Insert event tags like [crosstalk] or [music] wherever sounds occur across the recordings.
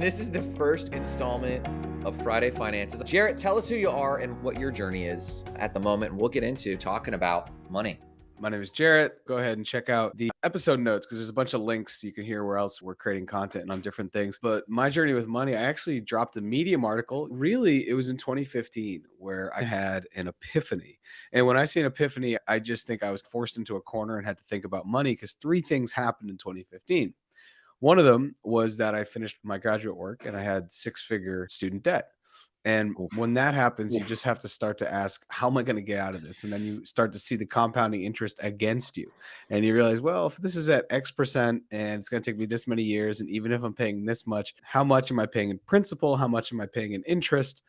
This is the first installment of Friday Finances. Jarrett, tell us who you are and what your journey is at the moment. We'll get into talking about money. My name is Jarrett. Go ahead and check out the episode notes because there's a bunch of links you can hear where else we're creating content and on different things. But my journey with money, I actually dropped a Medium article. Really, it was in 2015 where I had an epiphany. And when I say an epiphany, I just think I was forced into a corner and had to think about money because three things happened in 2015. One of them was that I finished my graduate work and I had six figure student debt. And when that happens, you just have to start to ask, how am I going to get out of this? And then you start to see the compounding interest against you. And you realize, well, if this is at X percent and it's going to take me this many years, and even if I'm paying this much, how much am I paying in principal? How much am I paying in interest?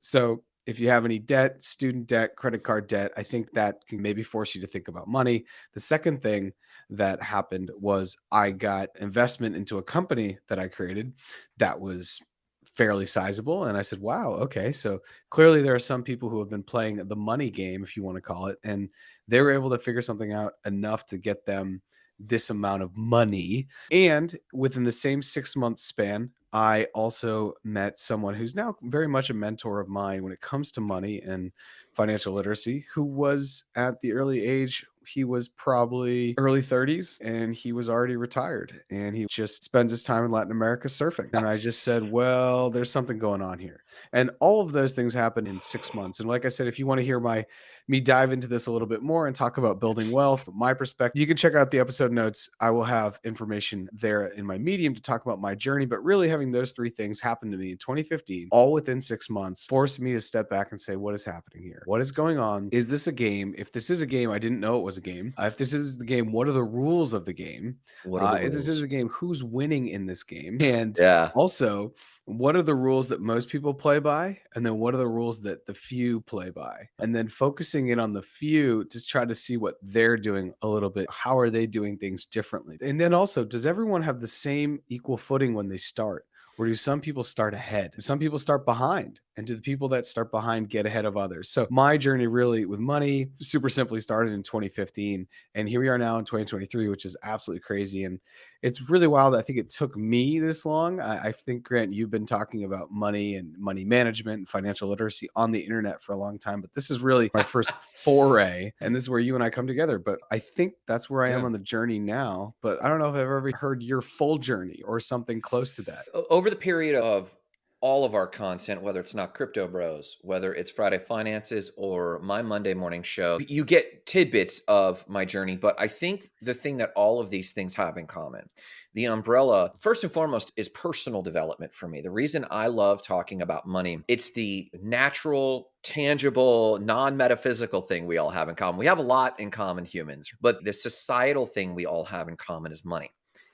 So if you have any debt, student debt, credit card debt, I think that can maybe force you to think about money. The second thing that happened was I got investment into a company that I created that was fairly sizable. And I said, wow, okay. So clearly there are some people who have been playing the money game, if you want to call it, and they were able to figure something out enough to get them this amount of money. And within the same six month span, I also met someone who's now very much a mentor of mine when it comes to money and financial literacy, who was at the early age he was probably early 30s and he was already retired and he just spends his time in Latin America surfing. And I just said, well, there's something going on here. And all of those things happened in six months. And like I said, if you want to hear my me dive into this a little bit more and talk about building wealth, my perspective, you can check out the episode notes. I will have information there in my medium to talk about my journey. But really having those three things happen to me in 2015, all within six months, forced me to step back and say, what is happening here? What is going on? Is this a game? If this is a game, I didn't know it was was a game. Uh, if this is the game, what are the rules of the game? What uh, if this is a game, who's winning in this game? [laughs] And yeah. also, what are the rules that most people play by? And then what are the rules that the few play by? And then focusing in on the few to try to see what they're doing a little bit. How are they doing things differently? And then also, does everyone have the same equal footing when they start? Or do some people start ahead? Some people start behind? and do the people that start behind get ahead of others so my journey really with money super simply started in 2015 and here we are now in 2023 which is absolutely crazy and it's really wild i think it took me this long I, I, think grant you've been talking about money and money management and financial literacy on the internet for a long time but this is really my first foray and this is where you and i come together but i think that's where i yeah. am on the journey now but i don't know if i've ever heard your full journey or something close to that over the period of all of our content, whether it's not Crypto Bros, whether it's Friday Finances or my Monday morning show, you get tidbits of my journey. But I think the thing that all of these things have in common, the umbrella, first and foremost, is personal development for me. The reason I love talking about money, it's the natural, tangible, non metaphysical thing we all have in common. We have a lot in common, humans, but the societal thing we all have in common is money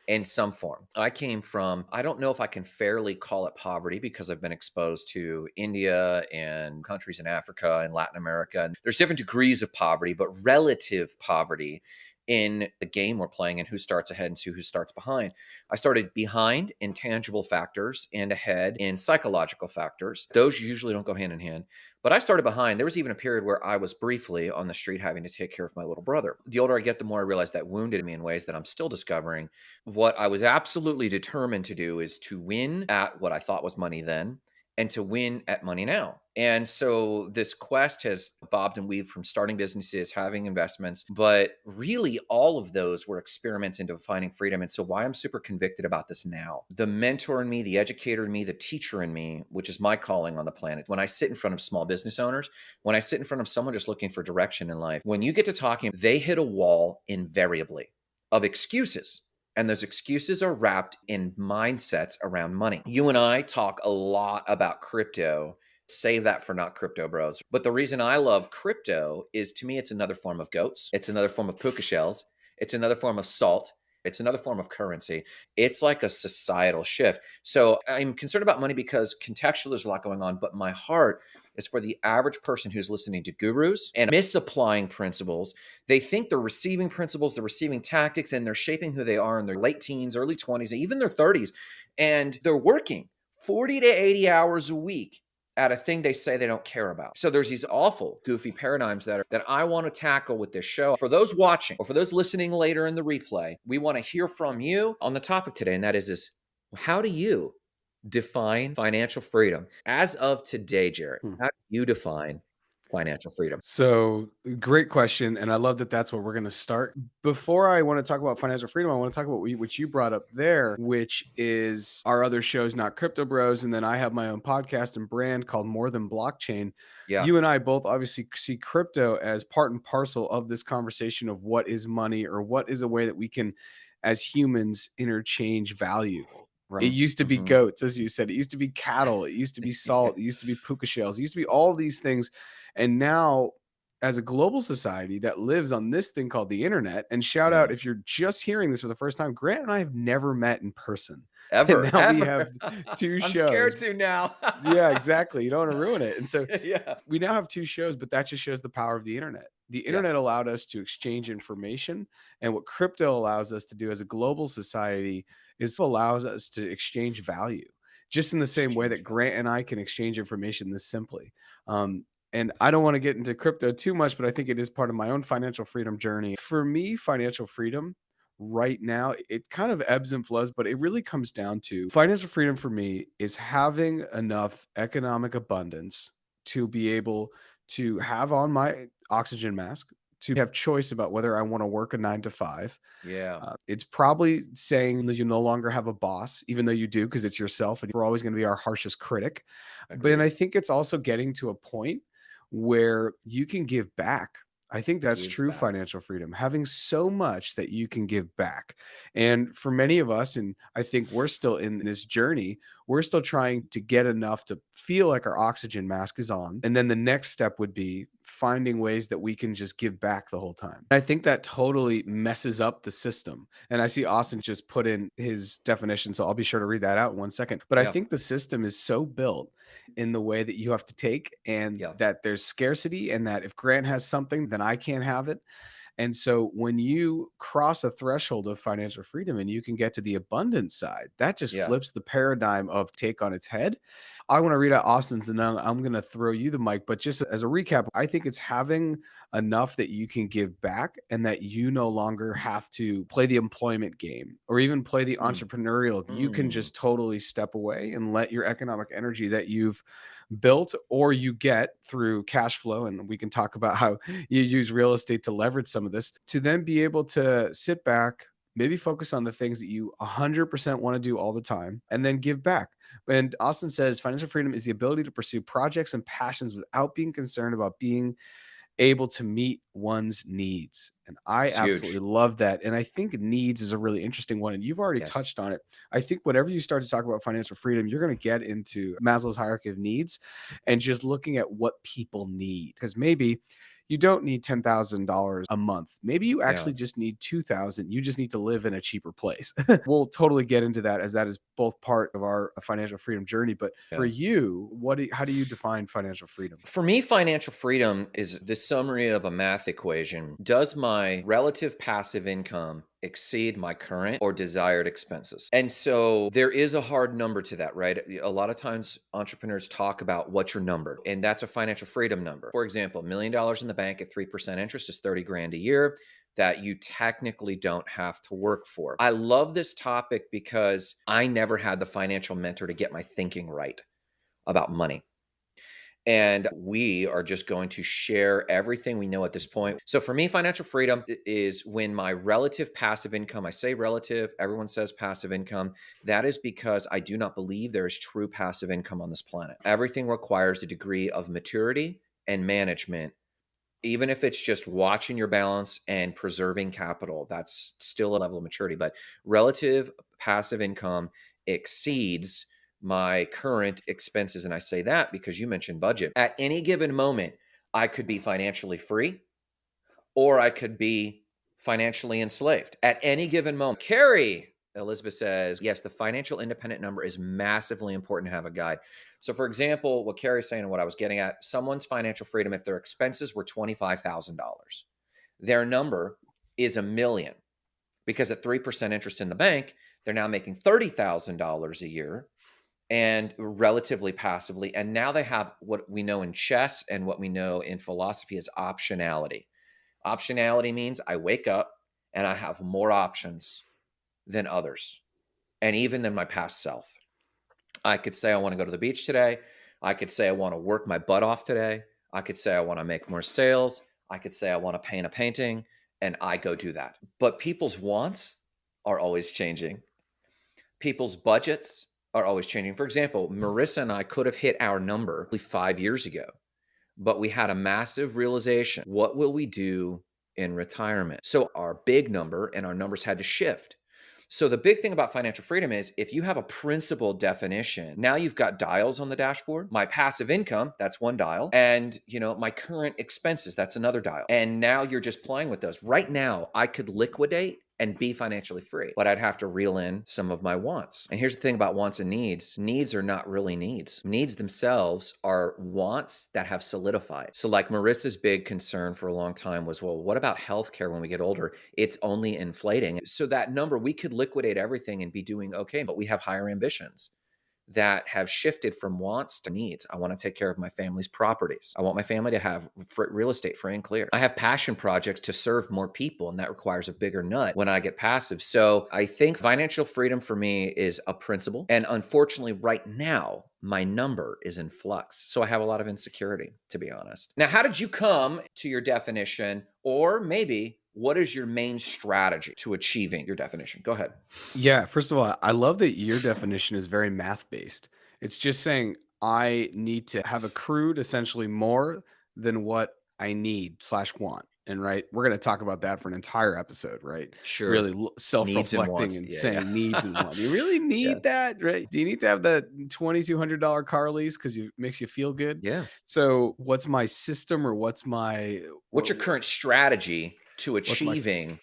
in some form. I came from, I don't know if I can fairly call it poverty because I've been exposed to India and countries in Africa and Latin America. And there's different degrees of poverty, but relative poverty in the game we're playing and who starts ahead and who starts behind. I started behind in tangible factors and ahead in psychological factors. Those usually don't go hand in hand. But I started behind. There was even a period where I was briefly on the street having to take care of my little brother. The older I get, the more I realize that wounded me in ways that I'm still discovering. What I was absolutely determined to do is to win at what I thought was money then and to win at money now. And so this quest has bobbed and weaved from starting businesses, having investments, but really all of those were experiments into finding freedom. And so why I'm super convicted about this now, the mentor in me, the educator in me, the teacher in me, which is my calling on the planet. When I sit in front of small business owners, when I sit in front of someone just looking for direction in life, when you get to talking, they hit a wall invariably of excuses and those excuses are wrapped in mindsets around money. You and I talk a lot about crypto. Save that for not crypto bros. But the reason I love crypto is to me, it's another form of goats. It's another form of puka shells. It's another form of salt. It's another form of currency. It's like a societal shift. So I'm concerned about money because contextually there's a lot going on, but my heart is for the average person who's listening to gurus and misapplying principles. They think they're receiving principles, they're receiving tactics, and they're shaping who they are in their late teens, early 20s, even their 30s. And they're working 40 to 80 hours a week at a thing they say they don't care about. So there's these awful, goofy paradigms that are, that I want to tackle with this show. For those watching or for those listening later in the replay, we want to hear from you on the topic today, and that is this: How do you define financial freedom as of today, Jarrett? Hmm. How do you define financial freedom? So, great question, and I love that that's where we're gonna start. Before I wanna talk about financial freedom, I wanna talk about what you brought up there, which is our other shows, Not Crypto Bros, and then I have my own podcast and brand called More Than Blockchain. Yeah. You and I both obviously see crypto as part and parcel of this conversation of what is money or what is a way that we can, as humans, interchange value. Right. It used to be Mhm. goats, as you said. It used to be cattle. It used to be salt. It used to be [laughs] puka shells. It used to be all these things. And now, as a global society that lives on this thing called the internet, and shout Yeah. out if you're just hearing this for the first time, Grant and I have never met in person. [laughs] Ever. now we have [laughs] 2 I'm scared shows. to now. [laughs] Yeah, exactly. You don't want to ruin it. And so yeah. we now have two shows, but that just shows the power of the internet. The Yeah. internet allowed us to exchange information, and what crypto allows us to do as a global society is allows us to exchange value, just in the same way that Grant and I can exchange information this simply. Um, and I don't want to get into crypto too much, but I think it is part of my own financial freedom journey. For me, financial freedom right now, it kind of ebbs and flows, but it really comes down to financial freedom for me is having enough economic abundance to be able to have on my oxygen mask, to have choice about whether I want to work a nine to five. Yeah. Uh, it's probably saying that you no longer have a boss, even though you do, because it's yourself and we're always going to be our harshest critic. But then I think it's also getting to a point where you can give back. I think that's Give true back. financial freedom, having so much that you can give back. And for many of us, and I think we're still in this journey, we're still trying to get enough to feel like our oxygen mask is on. And then the next step would be finding ways that we can just give back the whole time. I think that totally messes up the system. And I see Austin just put in his definition, so I'll be sure to read that out in one second. But I think the system is so built in the way that you have to take and Yeah. that there's scarcity and that if Grant has something, then I can't have it. And so when you cross a threshold of financial freedom and you can get to the abundance side, that just Yeah. flips the paradigm of take on its head. I want to read out Austin's and then I'm going to throw you the mic. But just as a recap, I think it's having enough that you can give back and that you no longer have to play the employment game or even play the Mm. entrepreneurial. You can Mm. just totally step away and let your economic energy that you've built or you get through cash flow. And we can talk about how you use real estate to leverage some of this to then be able to sit back, maybe focus on the things that you 100% want to do all the time and then give back. And Austin says financial freedom is the ability to pursue projects and passions without being concerned about being able to meet one's needs. And I It's huge. absolutely love that. And I think needs is a really interesting one. And you've already Yes. touched on it. I think whenever you start to talk about financial freedom, you're going to get into Maslow's hierarchy of needs and just looking at what people need. Because maybe you don't need $10,000 a month. Maybe you Yeah. actually just need 2000. You just need to live in a cheaper place. [laughs] we'll totally get into that as that is both part of our uh, financial freedom journey. But for you, what do, how do you define financial freedom? For me, financial freedom is the summary of a math equation. Does my relative passive income exceed my current or desired expenses? And so there is a hard number to that, right? A lot of times entrepreneurs talk about what's your number, and that's a financial freedom number. For example, a million dollars in the bank at 3% interest is 30 grand a year that you technically don't have to work for. I love this topic because I never had the financial mentor to get my thinking right about money. And we are just going to share everything we know at this point. So for me, financial freedom is when my relative passive income, I say relative, everyone says passive income. That is because I do not believe there is true passive income on this planet. Everything requires a degree of maturity and management. Even if it's just watching your balance and preserving capital, that's still a level of maturity. But relative passive income exceeds my current expenses. And I say that because you mentioned budget. At any given moment, I could be financially free or I could be financially enslaved at any given moment. Carrie, Elizabeth says, yes, the financial independent number is massively important to have a guide. So, for example, what Carrie's saying and what I was getting at, someone's financial freedom, if their expenses were $25,000, their number is a million because at 3% interest in the bank, they're now making $30,000 a year and relatively passively. And now they have what we know in chess and what we know in philosophy is optionality. Optionality means I wake up and I have more options than others and even than my past self. I could say I want to go to the beach today. I could say I want to work my butt off today. I could say I want to make more sales. I could say I want to paint a painting and I go do that. But people's wants are always changing. People's budgets are always changing. For example, Marissa and I could have hit our number five years ago, but we had a massive realization. What will we do in retirement? So our big number and our numbers had to shift. So the big thing about financial freedom is if you have a principal definition, now you've got dials on the dashboard. My passive income, that's one dial. And, you know, my current expenses, that's another dial. And now you're just playing with those. Right now, I could liquidate and be financially free. But I'd have to reel in some of my wants. And here's the thing about wants and needs needs are not really needs. Needs themselves are wants that have solidified. So, like Marissa's big concern for a long time was, well, what about healthcare when we get older? It's only inflating. So, that number, we could liquidate everything and be doing okay, but we have higher ambitions that have shifted from wants to needs. I want to take care of my family's properties. I want my family to have real estate free and clear. I have passion projects to serve more people, and that requires a bigger nut when I get passive. So I think financial freedom for me is a principle. And unfortunately, right now, my number is in flux. So I have a lot of insecurity, to be honest. Now, how did you come to your definition? Or maybe what is your main strategy to achieving your definition? Go ahead. Yeah, first of all, I love that your definition is very math based. It's just saying I need to have accrued essentially more than what I need slash want. And right, we're going to talk about that for an entire episode, right? Sure. Really self reflecting and, and yeah, saying yeah. needs and wants. You really [laughs] need yeah. that, right? Do you need to have that $2,200 car lease because it makes you feel good? Yeah. So, what's my system or what's my. What's your current strategy to achieving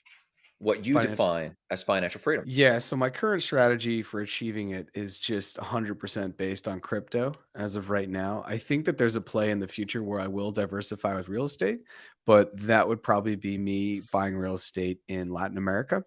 what you financial. define as financial freedom. Yeah. So my current strategy for achieving it is just 100% based on crypto as of right now. I think that there's a play in the future where I will diversify with real estate, but that would probably be me buying real estate in Latin America.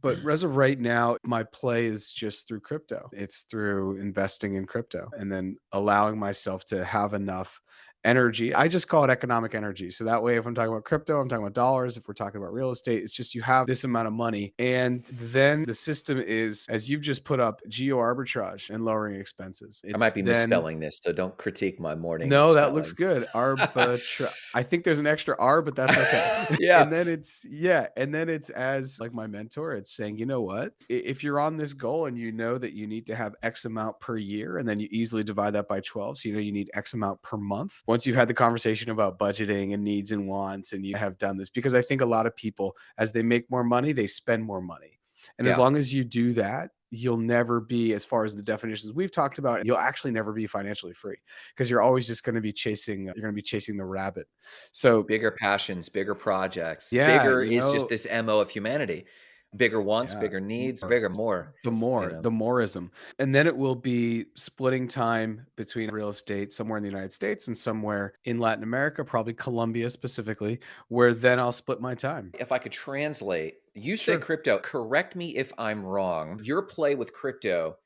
But mm. as of right now, my play is just through crypto. It's through investing in crypto and then allowing myself to have enough energy. I just call it economic energy. So that way, if I'm talking about crypto, I'm talking about dollars. If we're talking about real estate, it's just you have this amount of money. And then the system is, as you've just put up, geo arbitrage and lowering expenses. It's I might be then, misspelling this, so don't critique my morning. No, that looks good. Arbitrage. [laughs] I think there's an extra R, but that's okay. [laughs] yeah. and then it's, yeah. And then it's as like my mentor, it's saying, you know what? If you're on this goal and you know that you need to have X amount per year, and then you easily divide that by 12. So you know you need X amount per month once you've had the conversation about budgeting and needs and wants and you have done this because I think a lot of people as they make more money, they spend more money. And yeah. as long as you do that, you'll never be as far as the definitions we've talked about you'll actually never be financially free because you're always just going to be chasing you're going to be chasing the rabbit so bigger passions bigger projects yeah bigger is know, just this mo of humanity bigger wants, yeah. bigger needs, more. bigger more. The more, you know? the moreism. And then it will be splitting time between real estate somewhere in the United States and somewhere in Latin America, probably Colombia specifically, where then I'll split my time. If I could translate, you say sure. crypto, correct me if I'm wrong. Your play with crypto,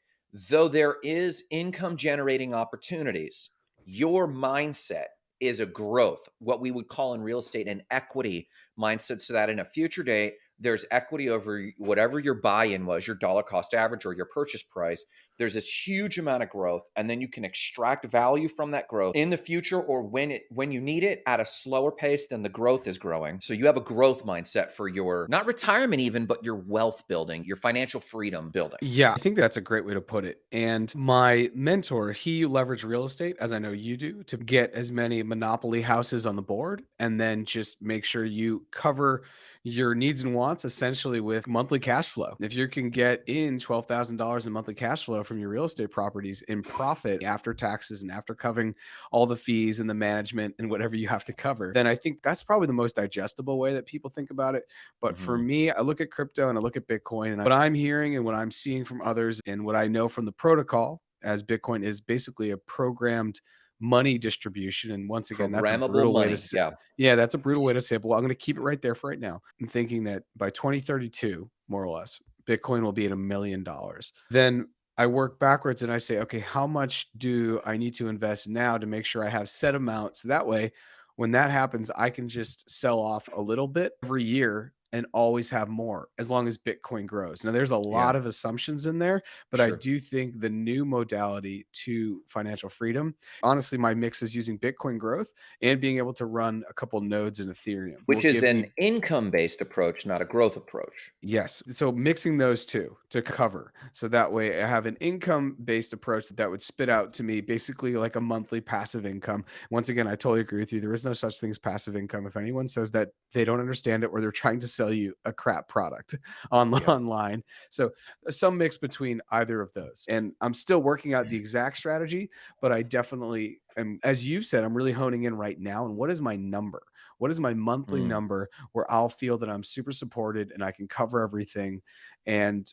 though there is income generating opportunities, your mindset is a growth, what we would call in real estate an equity mindset, so that in a future date, there's equity over whatever your buy-in was, your dollar cost average or your purchase price. There's this huge amount of growth, and then you can extract value from that growth in the future or when it when you need it at a slower pace than the growth is growing. So you have a growth mindset for your not retirement even, but your wealth building, your financial freedom building. Yeah, I think that's a great way to put it. And my mentor, he leveraged real estate, as I know you do, to get as many monopoly houses on the board and then just make sure you cover your needs and wants essentially with monthly cash flow. If you can get in $12,000 in monthly cash flow from your real estate properties in profit after taxes and after covering all the fees and the management and whatever you have to cover, then I think that's probably the most digestible way that people think about it. But mm-hmm. for me, I look at crypto and I look at Bitcoin and what I'm hearing and what I'm seeing from others and what I know from the protocol as Bitcoin is basically a programmed money distribution. And once again, that's a brutal money. way to say. Yeah. yeah, that's a brutal way to say it. But well, I'm going to keep it right there for right now. I'm thinking that by 2032, more or less, Bitcoin will be at a million dollars. Then I work backwards and I say, okay, how much do I need to invest now to make sure I have set amounts? That way, when that happens, I can just sell off a little bit every year and always have more as long as Bitcoin grows. Now, there's a Yeah. lot of assumptions in there, but I do think the new modality to financial freedom, honestly, my mix is using Bitcoin growth and being able to run a couple nodes in Ethereum Which is me an income-based approach, not a growth approach. Yes. So mixing those 2 to cover. So that way I have an income-based approach that that would spit out to me basically like a monthly passive income. Once again, I totally agree with you. There is no such thing as passive income. If anyone says that they don't understand it or they're trying to sell you a crap product [laughs] on Yeah. online. So some mix between either of those. And I'm still working out the exact strategy, but I definitely am as you've said, I'm really honing in right now and what is my number? What is my monthly Mm. number where I'll feel that I'm super supported and I can cover everything and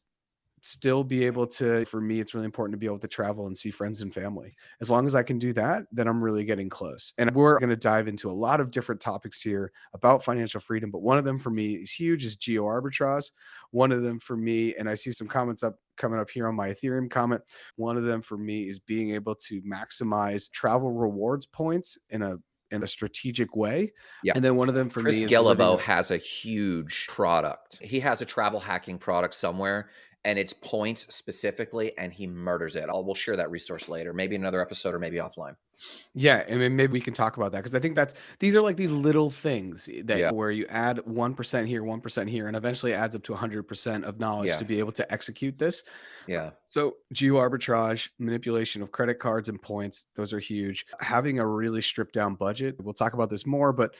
still be able to for me it's really important to be able to travel and see friends and family. As long as i can do that then i'm really getting close. And we're going to dive into a lot of different topics here about financial freedom but one of them for me is huge is geo arbitrage one of them for me and i see some comments up coming up here on my ethereum comment one of them for me is being able to maximize travel rewards points in a in a strategic way. Yeah. and then one of them for Chris me is Guillebeau a- has a huge product. He has a travel hacking product somewhere, and it's points specifically, and he murders it. I'll we'll share that resource later, maybe another episode or maybe offline. Yeah, and then maybe we can talk about that because I think that's these are like these little things that Yeah. where you add one percent here, one percent here, and eventually adds up to hundred percent of knowledge Yeah. to be able to execute this. Yeah. So geo arbitrage, manipulation of credit cards and points, those are huge. Having a really stripped down budget. We'll talk about this more, but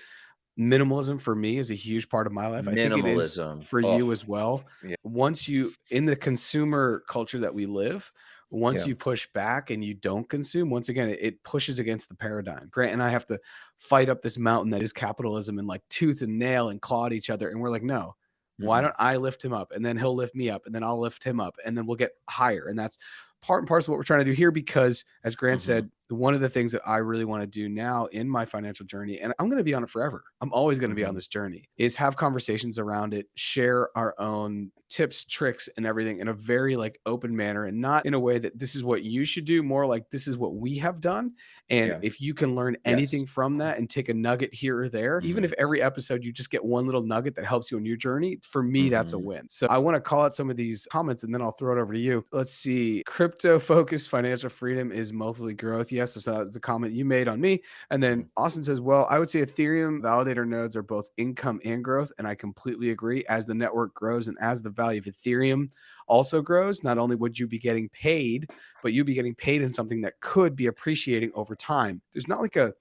minimalism for me is a huge part of my life. I think it is Minimalism. for you Oh, as well. yeah. Once you in the consumer culture that we live, once Yeah. you push back and you don't consume, once again, it, it pushes against the paradigm. Grant and I have to fight up this mountain that is capitalism and like tooth and nail and claw at each other. And we're like, no, why Mhm. don't I lift him up and then he'll lift me up and then I'll lift him up and then we'll get higher. And that's part and parcel of what we're trying to do here because, as Grant Mhm. said, one of the things that I really want to do now in my financial journey, and I'm going to be on it forever, I'm always going to be on Mhm. this journey, is have conversations around it, share our own tips, tricks, and everything in a very like open manner and not in a way that this is what you should do, more like this is what we have done. And Yeah. if you can learn Yes. anything from that and take a nugget here or there, even Mhm. if every episode you just get one little nugget that helps you on your journey, for me, that's a Mhm. win. So I want to call out some of these comments and then I'll throw it over to you. Let's see. Crypto focused financial freedom is mostly growth. Yes. So that's the comment you made on me. And then. Austin says, well, I would say Ethereum validator nodes are both income and growth. And I completely agree. As the network grows and as the value of Ethereum also grows, not only would you be getting paid, but you'd be getting paid in something that could be appreciating over time. There's not like a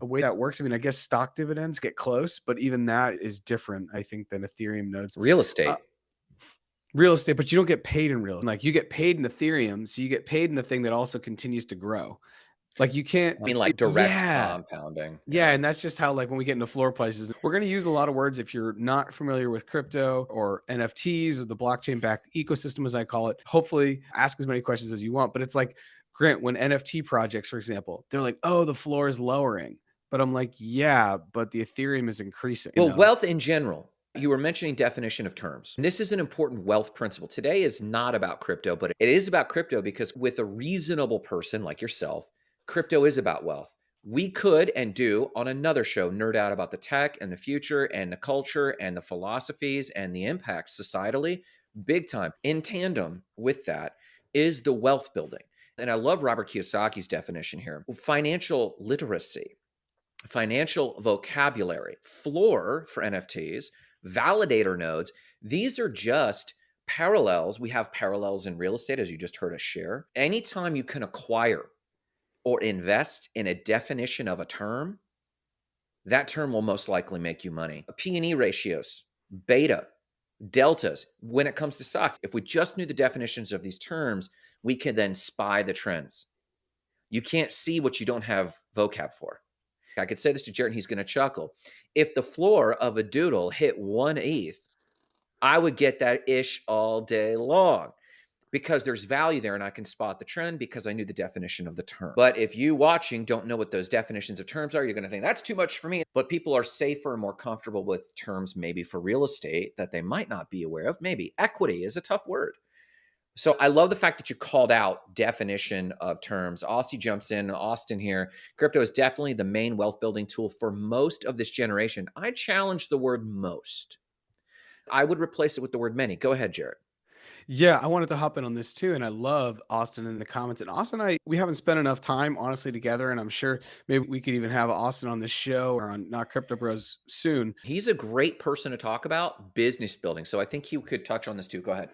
a way that works. I mean, I guess stock dividends get close, but even that is different, I think, than Ethereum nodes. Real estate. Uh, Real estate, but you don't get paid in real. Like you get paid in Ethereum, so you get paid in the thing that also continues to grow. Like you can't I mean, like direct yeah. compounding. Yeah, and that's just how like when we get into floor prices, we're going to use a lot of words if you're not familiar with crypto or NFTs or the blockchain back ecosystem as I call it. Hopefully, ask as many questions as you want, but it's like Grant when NFT projects for example, they're like, "Oh, the floor is lowering." But I'm like, "Yeah, but the Ethereum is increasing." you Well, know? wealth in general. You were mentioning definition of terms. This is an important wealth principle. Today is not about crypto, but it is about crypto because with a reasonable person like yourself, crypto is about wealth. We could and do on another show nerd out about the tech and the future and the culture and the philosophies and the impacts societally, big time. In tandem with that is the wealth building. And I love Robert Kiyosaki's definition here financial literacy, financial vocabulary, floor for NFTs, validator nodes. These are just parallels. We have parallels in real estate, as you just heard us share. Anytime you can acquire or invest in a definition of a term, that term will most likely make you money. P&E ratios, beta, deltas, when it comes to stocks, if we just knew the definitions of these terms, we can then spy the trends. You can't see what you don't have vocab for. I could say this to Jarrett and he's going to chuckle. If the floor of a doodle hit one ETH, I would get that ish all day long because there's value there and I can spot the trend because I knew the definition of the term. But if you watching don't know what those definitions of terms are, you're going to think that's too much for me. But people are safer and more comfortable with terms maybe for real estate that they might not be aware of. Maybe equity is a tough word. So I love the fact that you called out definition of terms. Aussie jumps in, Austin here. Crypto is definitely the main wealth building tool for most of this generation. I challenge the word most I would replace it with the word many. Go ahead, Jarrett. Yeah, I wanted to hop in on this too, and I love Austin in the comments. And Austin and I, we haven't spent enough time honestly together, and I'm sure maybe we could even have Austin on the show or on Not Crypto Bros soon. He's a great person to talk about business building. So I think he could touch on this too. Go ahead.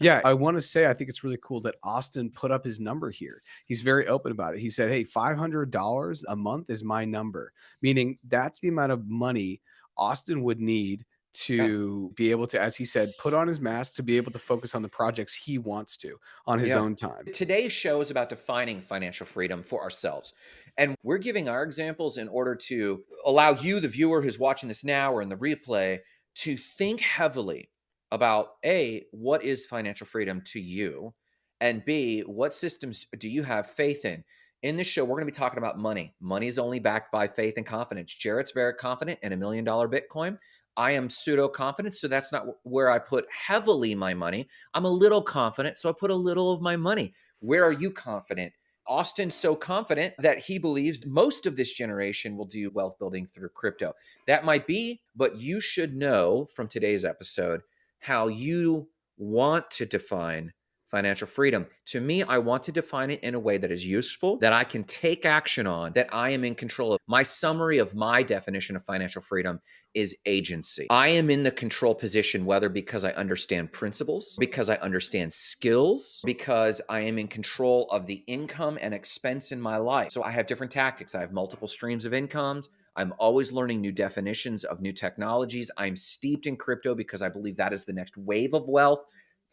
Yeah, I want to say I think it's really cool that Austin put up his number here. He's very open about it. He said, "Hey, $500 a month is my number." Meaning that's the amount of money Austin would need to yeah. be able to, as he said, put on his mask to be able to focus on the projects he wants to on his yeah. own time. Today's show is about defining financial freedom for ourselves. And we're giving our examples in order to allow you, the viewer who's watching this now or in the replay, to think heavily about A, what is financial freedom to you? And B, what systems do you have faith in? In this show, we're going to be talking about money. Money is only backed by faith and confidence. Jarrett's very confident in a million dollar Bitcoin. I am pseudo confident, so that's not where I put heavily my money. I'm a little confident, so I put a little of my money. Where are you confident? Austin's so confident that he believes most of this generation will do wealth building through crypto. That might be, but you should know from today's episode how you want to define financial freedom. To me, I want to define it in a way that is useful, that I can take action on, that I am in control of. My summary of my definition of financial freedom is agency. I am in the control position, whether because I understand principles, because I understand skills, because I am in control of the income and expense in my life. So I have different tactics. I have multiple streams of incomes. I'm always learning new definitions of new technologies. I'm steeped in crypto because I believe that is the next wave of wealth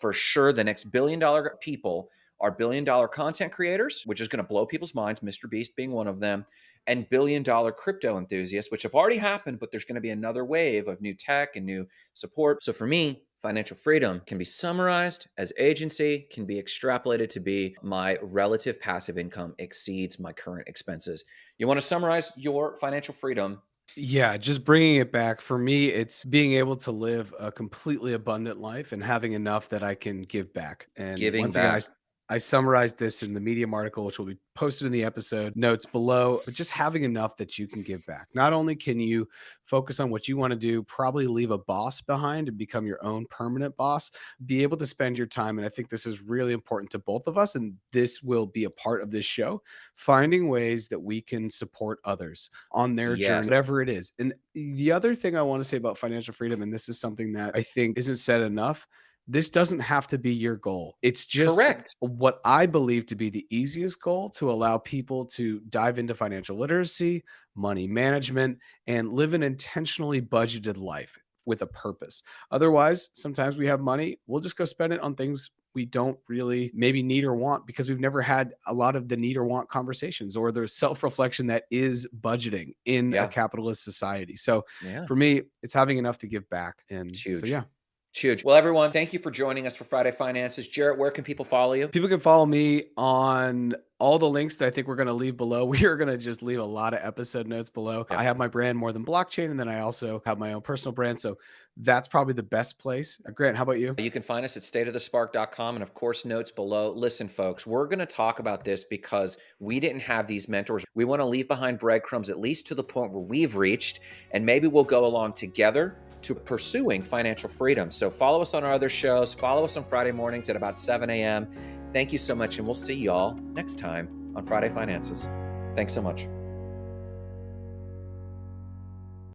for sure the next billion dollar people are billion dollar content creators, which is going to blow people's minds, Mr. Beast being one of them, and billion dollar crypto enthusiasts, which have already happened, but there's going to be another wave of new tech and new support. So for me, financial freedom can be summarized as agency, can be extrapolated to be my relative passive income exceeds my current expenses. You want to summarize your financial freedom yeah, just bringing it back for me, it's being able to live a completely abundant life and having enough that I can give back. And Giving once again, I, I summarized this in the Medium article, which will be posted in the episode notes below, but just having enough that you can give back. Not only can you focus on what you want to do, probably leave a boss behind and become your own permanent boss, be able to spend your time. And I think this is really important to both of us. And this will be a part of this show finding ways that we can support others on their yes. journey, whatever it is. And the other thing I want to say about financial freedom, and this is something that I think isn't said enough this doesn't have to be your goal. It's just Correct. what I believe to be the easiest goal to allow people to dive into financial literacy, money management, and live an intentionally budgeted life with a purpose. Otherwise, sometimes we have money, we'll just go spend it on things we don't really maybe need or want because we've never had a lot of the need or want conversations or the self-reflection that is budgeting in yeah. a capitalist society. So yeah. for me, it's having enough to give back. And so yeah. Huge. Well, everyone, thank you for joining us for Friday Finances. Jarrett, where can people follow you? People can follow me on all the links that I think we're going to leave below. [laughs] We are going to just leave a lot of episode notes below. I have my brand more than blockchain, and then I also have my own personal brand. So that's probably the best place. Uh, Grant, how about you? You can find us at stateofthespark.com and, of course, notes below. Listen, folks, we're going to talk about this because we didn't have these mentors. We want to leave behind breadcrumbs, at least to the point where we've reached, and maybe we'll go along together to pursuing financial freedom. So follow us on our other shows. Follow us on Friday mornings at about 7 a.m. Thank you so much, and we'll see y'all next time on Friday Finances. Thanks so much.